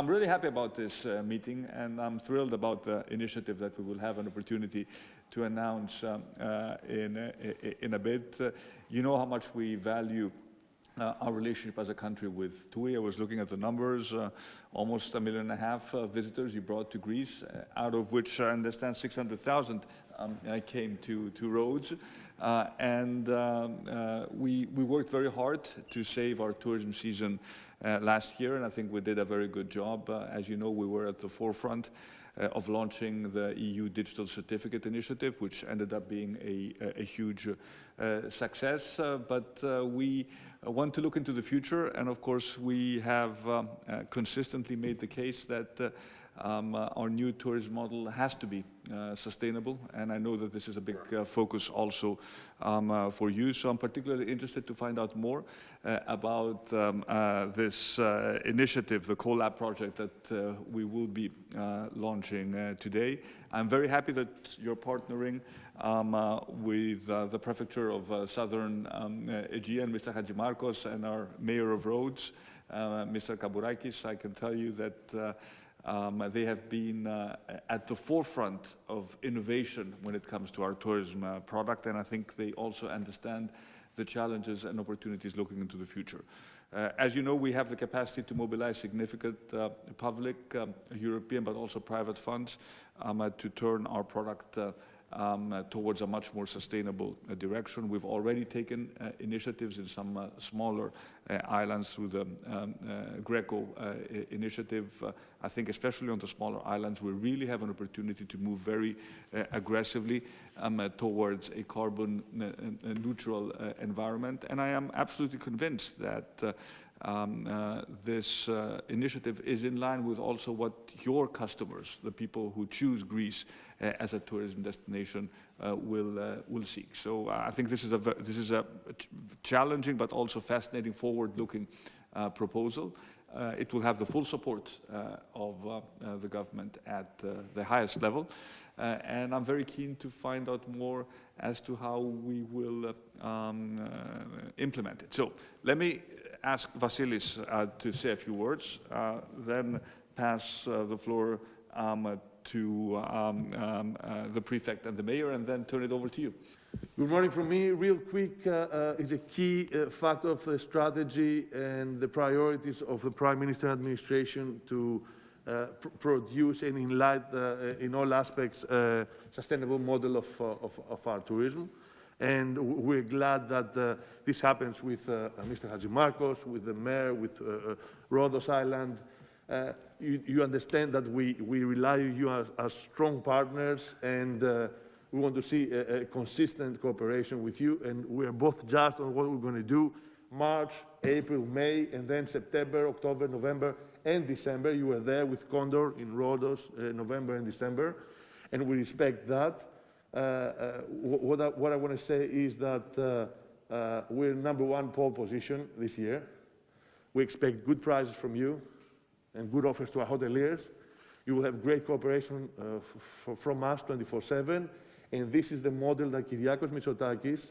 I'm really happy about this uh, meeting and I'm thrilled about the initiative that we will have an opportunity to announce um, uh, in, uh, in a bit. Uh, you know how much we value uh, our relationship as a country with TUI. I was looking at the numbers, uh, almost a million and a half visitors you brought to Greece, out of which I understand 600,000 um, came to, to Rhodes. Uh, and um, uh, we, we worked very hard to save our tourism season last year, and I think we did a very good job. as you know, we were at the forefront uh, of launching the EU Digital Certificate Initiative, which ended up being a, a huge uh, success. Uh, but we want to look into the future, and of course, we have um, consistently made the case that um, uh, our new tourism model has to be uh, sustainable, and I know that this is a big uh, focus also um, uh, for you. So I'm particularly interested to find out more uh, about um, uh, this initiative, the CoLab project that we will be launching today. I'm very happy that you're partnering um, with the Prefecture of Southern um, Aegean, Mr. Hadjimarkos, and our Mayor of Rhodes, Mr. Kabourakis. I can tell you that um, they have been uh, at the forefront of innovation when it comes to our tourism uh, product, and I think they also understand the challenges and opportunities looking into the future. Uh, as you know, we have the capacity to mobilize significant uh, public, um, European, but also private funds um, uh, to turn our product uh, um, uh, towards a much more sustainable uh, direction. We've already taken uh, initiatives in some smaller islands through the um, GRECO initiative. I think especially on the smaller islands, we really have an opportunity to move very aggressively um, towards a carbon neutral environment. And I am absolutely convinced that um, uh, this uh, initiative is in line with also what your customers, the people who choose Greece uh, as a tourism destination, uh, will uh, will seek. So uh, I think this is a this is a challenging but also fascinating, forward-looking proposal. it will have the full support of the government at the highest level. and I'm very keen to find out more as to how we will um, implement it. So let me ask Vasilis uh, to say a few words, uh, then pass uh, the floor um, to um, um, the prefect and the mayor, and then turn it over to you. Good morning from me. Real quick, uh, uh, is a key uh, factor of the strategy and the priorities of the Prime Minister administration to pr produce and in in all aspects, a sustainable model of, of, of our tourism. And we're glad that uh, this happens with uh, Mr. Hadjimarkos, with the mayor, with uh, uh Rhodos Island. Uh, you, you, understand that we, we rely on you as, as strong partners and uh, we want to see a, a, consistent cooperation with you. And we're both just on what we're going to do March, April, May, and then September, October, November, and December. You were there with Condor in Rhodos, November and December. And we respect that. Uh, uh, what I, what I want to say is that uh, we're number one pole position this year. We expect good prices from you and good offers to our hoteliers. You will have great cooperation from us 24-7. And this is the model that Kyriakos Mitsotakis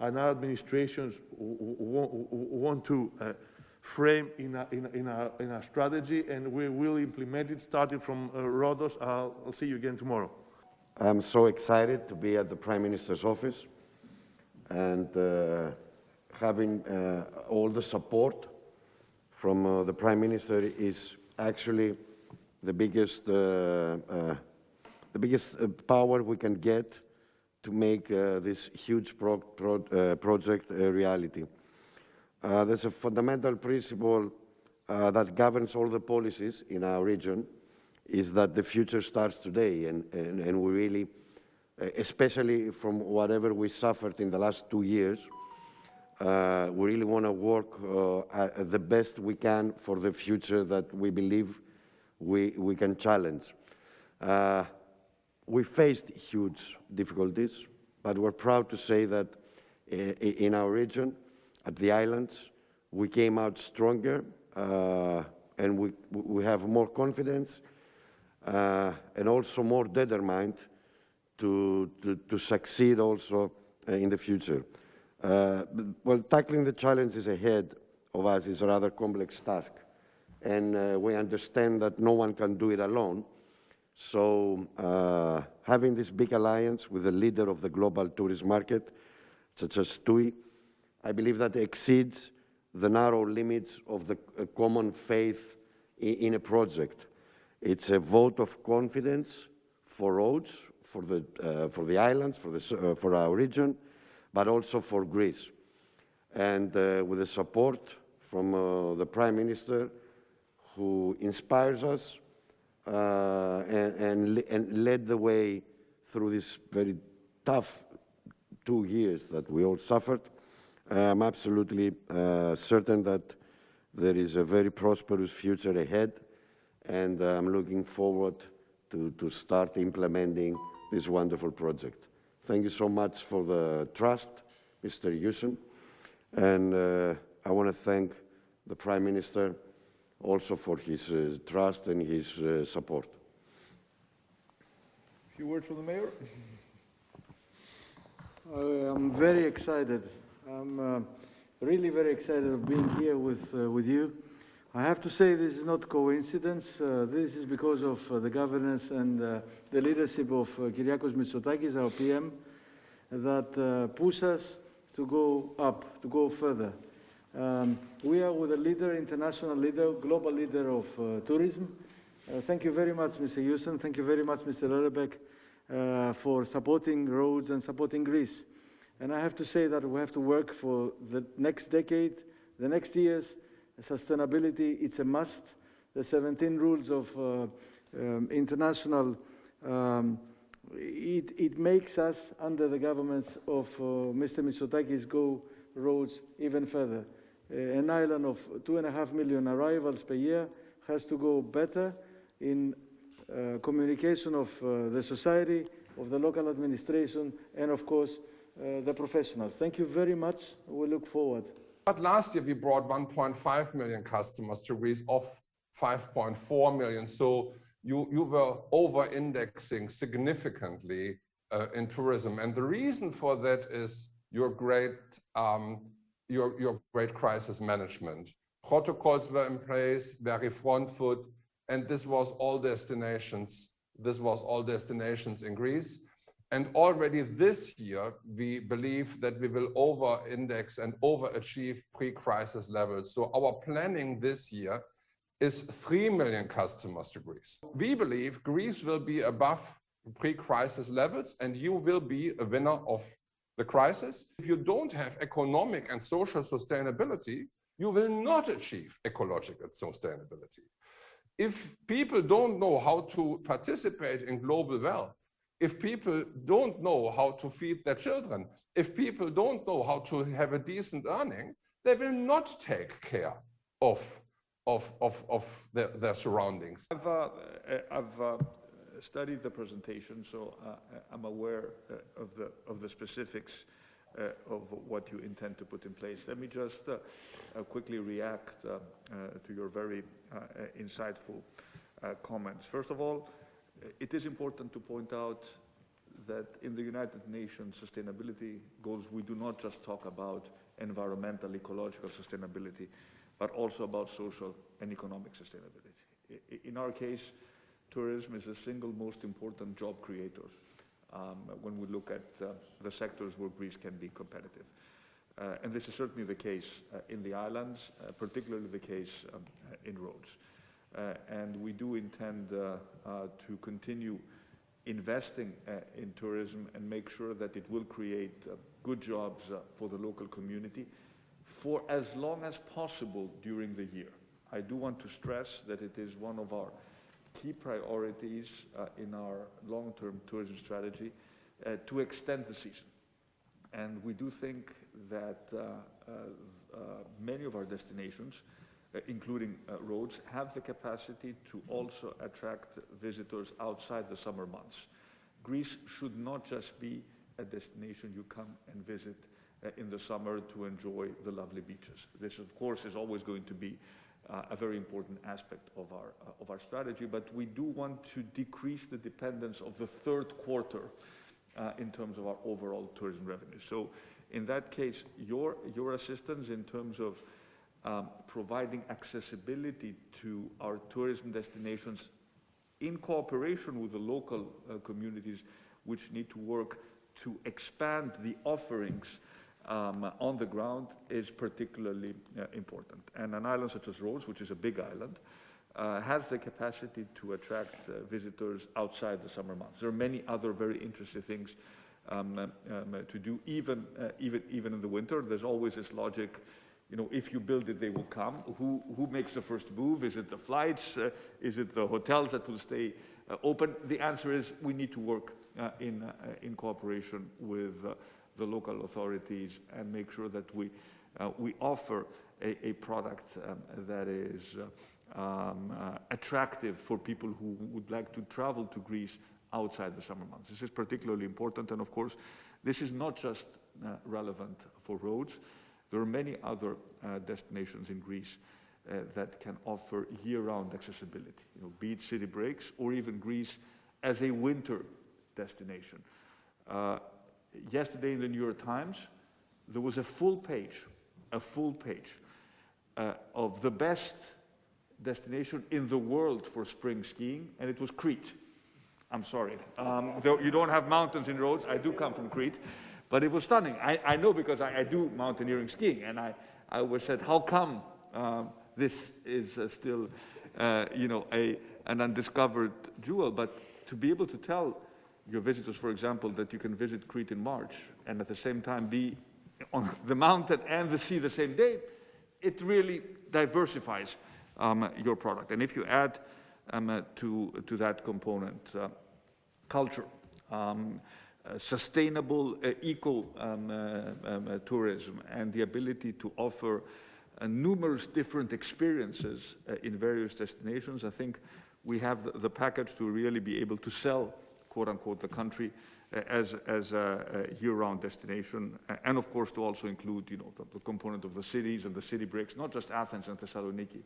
and our administrations want to uh, frame in our, in, in, in strategy, and we will implement it starting from uh, Rhodos. I'll, I'll see you again tomorrow. I'm so excited to be at the Prime Minister's office and uh, having uh, all the support from uh, the Prime Minister is actually the biggest, uh, uh, the biggest uh, power we can get to make this huge pro pro project a reality. there's a fundamental principle that governs all the policies in our region, is that the future starts today, and, and, and we really, especially from whatever we suffered in the last two years, uh, we really want to work uh, the best we can for the future that we believe we, we can challenge. Uh, we faced huge difficulties, but we're proud to say that uh, in our region, at the islands, we came out stronger uh, and we, we have more confidence uh, and also more determined to, to, to succeed also uh, in the future. Uh, well, tackling the challenges ahead of us is a rather complex task. and uh, we understand that no one can do it alone. So uh, having this big alliance with the leader of the global tourist market, such as TUI, I believe that exceeds the narrow limits of the uh, common faith in, in a project. It's a vote of confidence for Rhodes, for the, uh, for the islands, for, the, uh, for our region, but also for Greece. And uh, with the support from uh, the Prime Minister, who inspires us uh, and, and, and led the way through this very tough two years that we all suffered. I'm absolutely uh, certain that there is a very prosperous future ahead, and I'm looking forward to, to start implementing this wonderful project. Thank you so much for the trust, Mr. Joussen, and uh, I want to thank the Prime Minister also for his uh, trust and his uh, support. A few words from the mayor? Uh, I'm very excited. I'm uh, really very excited of being here with, uh, with you. I have to say this is not coincidence. Uh, this is because of uh, the governance and uh, the leadership of uh, Kyriakos Mitsotakis, our PM, that uh, push us to go up, to go further. Um, we are with a leader, international leader, global leader of uh, tourism. Thank you very much, Mr. Houston. Thank you very much, Mr. Lelebek, uh, for supporting Rhodes and supporting Greece. And I have to say that we have to work for the next decade, the next years. Sustainability, it's a must. The 17 rules of uh, um, international, um, it, it makes us, under the governments of uh, Mr. Mitsotakis, go Rhodes even further. Uh, an island of two and a half million arrivals per year has to go better in uh, communication of uh, the society, of the local administration, and of course, uh, the professionals. Thank you very much. We look forward. But last year we brought 1.5 million customers to Greece off 5.4 million. So you, you were over-indexing significantly uh, in tourism. And the reason for that is your great, um, your, your great crisis management. Protocols were in place, very front foot, and this was all destinations. This was all destinations in Greece. And already this year, we believe that we will over-index and overachieve pre-crisis levels. So our planning this year is 3 million customers to Greece. We believe Greece will be above pre-crisis levels and you will be a winner of the crisis. If you don't have economic and social sustainability, you will not achieve ecological sustainability. If people don't know how to participate in global wealth, if people don't know how to feed their children, if people don't know how to have a decent earning, they will not take care of, of, of, of their, their surroundings. I've, uh, I've uh, studied the presentation, so uh, I'm aware uh, of, the, of the specifics uh, of what you intend to put in place. Let me just uh, uh, quickly react uh, uh, to your very uh, uh, insightful uh, comments. First of all, it is important to point out that in the United Nations sustainability goals, we do not just talk about environmental, ecological sustainability, but also about social and economic sustainability. In our case, tourism is the single most important job creator um, when we look at uh, the sectors where Greece can be competitive. Uh, and this is certainly the case uh, in the islands, uh, particularly the case um, in Rhodes. Uh, and we do intend uh, uh, to continue investing in tourism and make sure that it will create good jobs for the local community for as long as possible during the year. I do want to stress that it is one of our key priorities uh, in our long-term tourism strategy uh, to extend the season. And we do think that uh, many of our destinations, including uh, Rhodes, have the capacity to also attract visitors outside the summer months. Greece should not just be a destination you come and visit uh, in the summer to enjoy the lovely beaches. This, of course, is always going to be uh, a very important aspect of our, uh, of our strategy, but we do want to decrease the dependence of the third quarter uh, in terms of our overall tourism revenue. So in that case, your, your assistance in terms of um, providing accessibility to our tourism destinations in cooperation with the local uh, communities which need to work to expand the offerings um, on the ground is particularly uh, important. And an island such as Rhodes, which is a big island, uh, has the capacity to attract uh, visitors outside the summer months. There are many other very interesting things um, um, um, to do, even, uh, even, even in the winter. There's always this logic, you know, if you build it, they will come. Who, who makes the first move? Is it the flights? Uh, is it the hotels that will stay uh, open? The answer is we need to work uh, in, uh, in cooperation with uh, the local authorities and make sure that we, uh, we offer a, a product um, that is um, attractive for people who would like to travel to Greece outside the summer months. This is particularly important, and of course, this is not just relevant for Rhodes. There are many other uh, destinations in Greece uh, that can offer year-round accessibility, you know, be it city breaks or even Greece as a winter destination. Uh, yesterday in the New York Times, there was a full page, a full page uh, of the best destination in the world for spring skiing, and it was Crete. I'm sorry. Um, you don't have mountains in Rhodes. I do come from Crete, but it was stunning. I, I know because I, I, do mountaineering skiing, and I, I always said, how come um, this is uh, still, uh, you know, a, an undiscovered jewel? But to be able to tell your visitors, for example, that you can visit Crete in March and at the same time be on the mountain and the sea the same day, it really diversifies um, your product. And if you add um, uh, to, to that component uh, culture, um, uh, sustainable uh, eco um, uh, um, uh, tourism, and the ability to offer numerous different experiences in various destinations, I think we have the, the package to really be able to sell quote unquote, the country uh, as, as a, a year-round destination, and of course to also include, you know, the, the, component of the cities and the city breaks, not just Athens and Thessaloniki.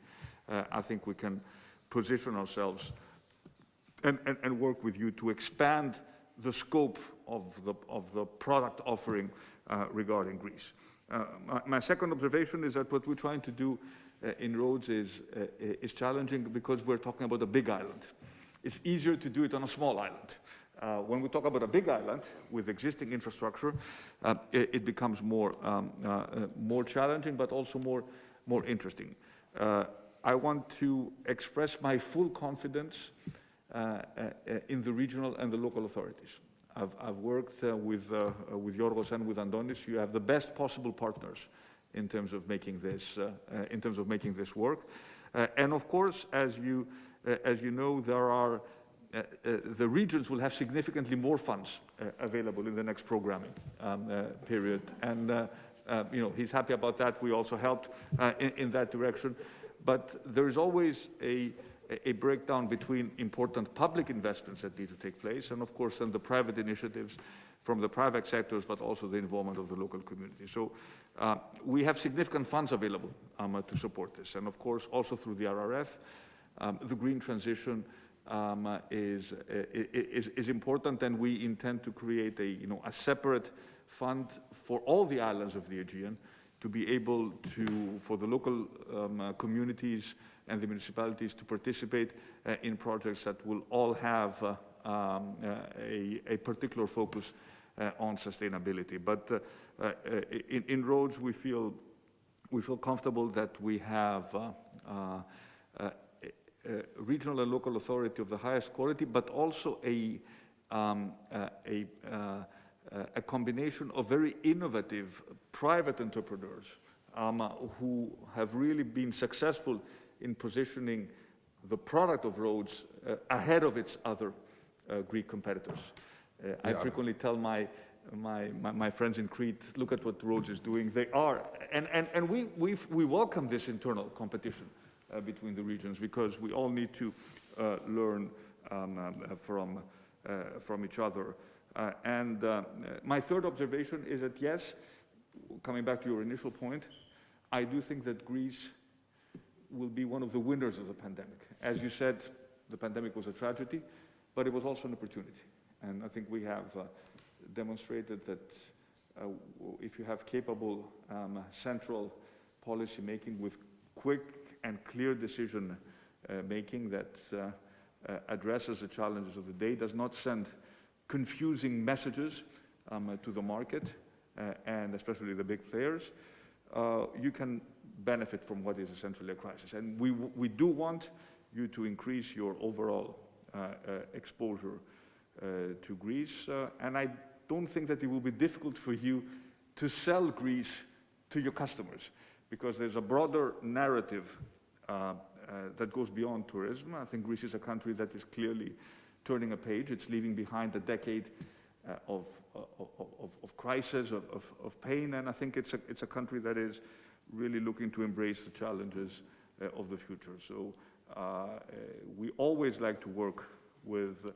Uh, I think we can position ourselves and, and, and, work with you to expand the scope of the, of the product offering uh, regarding Greece. Uh, my, my, second observation is that what we're trying to do uh, in Rhodes is, uh, is challenging because we're talking about a big island. It's easier to do it on a small island. Uh, when we talk about a big island with existing infrastructure, uh, it, it, becomes more, um, uh, uh more challenging, but also more, more interesting. Uh, I want to express my full confidence Uh, uh, uh, in the regional and the local authorities. I've, I've worked with, with Yorgos and with Andonis. You have the best possible partners in terms of making this, in terms of making this work. and of course, as you uh, as you know, there are uh, uh, the regions will have significantly more funds available in the next programming um, period. And, you know, he's happy about that. We also helped in, in, that direction. But there is always a, a breakdown between important public investments that need to take place and, of course, then the private initiatives from the private sectors, but also the involvement of the local community. So uh, we have significant funds available um, to support this. And of course, also through the RRF, um, the green transition um, is, is, is important and we intend to create a, you know, a separate fund for all the islands of the Aegean to be able to, for the local um, uh, communities and the municipalities to participate uh, in projects that will all have uh, um, uh, a, a, particular focus uh, on sustainability. But in, in, Rhodes, we feel, we feel comfortable that we have uh, regional and local authority of the highest quality, but also a, um, uh, a, uh, a combination of very innovative private entrepreneurs um, who have really been successful in positioning the product of Rhodes uh, ahead of its other uh, Greek competitors. Uh, I frequently tell my, my, my, my, friends in Crete, look at what Rhodes is doing. They are, and, and, and we, we we welcome this internal competition uh, between the regions because we all need to uh, learn um, uh, from, from each other. And my third observation is that yes, coming back to your initial point, I do think that Greece will be one of the winners of the pandemic. As you said, the pandemic was a tragedy, but it was also an opportunity. And I think we have uh, demonstrated that uh, if you have capable um, central policy making with quick and clear decision uh, making that uh, uh, addresses the challenges of the day, does not send confusing messages um, uh, to the market uh, and especially the big players, uh, you can benefit from what is essentially a crisis. And we, we do want you to increase your overall uh, uh, exposure uh, to Greece. And I don't think that it will be difficult for you to sell Greece to your customers because there's a broader narrative that goes beyond tourism. I think Greece is a country that is clearly turning a page. It's leaving behind a decade uh, of, of, of, of crisis, of, of, of pain, and I think it's a, it's a country that is really looking to embrace the challenges uh, of the future. So uh, uh, we always like to work with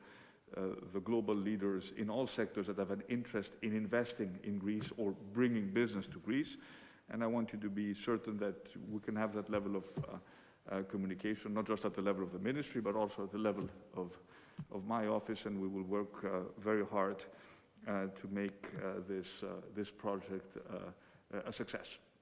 uh, the global leaders in all sectors that have an interest in investing in Greece or bringing business to Greece. And I want you to be certain that we can have that level of uh, uh, communication, not just at the level of the ministry, but also at the level of, of my office, and we will work uh, very hard uh, to make uh, this, this project a success.